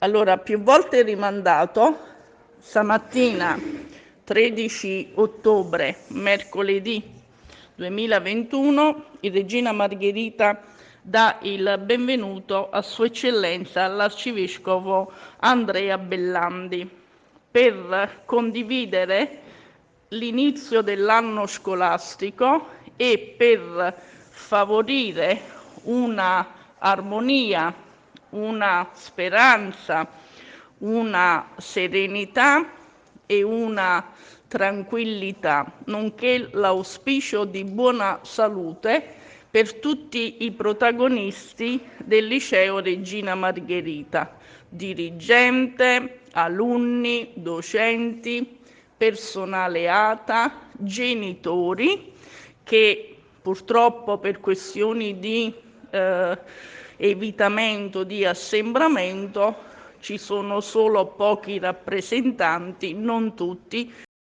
Allora, più volte rimandato, stamattina 13 ottobre, mercoledì 2021, il Regina Margherita dà il benvenuto a Sua Eccellenza l'Arcivescovo Andrea Bellandi per condividere l'inizio dell'anno scolastico e per favorire una armonia una speranza, una serenità e una tranquillità, nonché l'auspicio di buona salute per tutti i protagonisti del liceo Regina Margherita, dirigente, alunni, docenti, personale ATA, genitori che purtroppo per questioni di eh, evitamento di assembramento ci sono solo pochi rappresentanti, non tutti,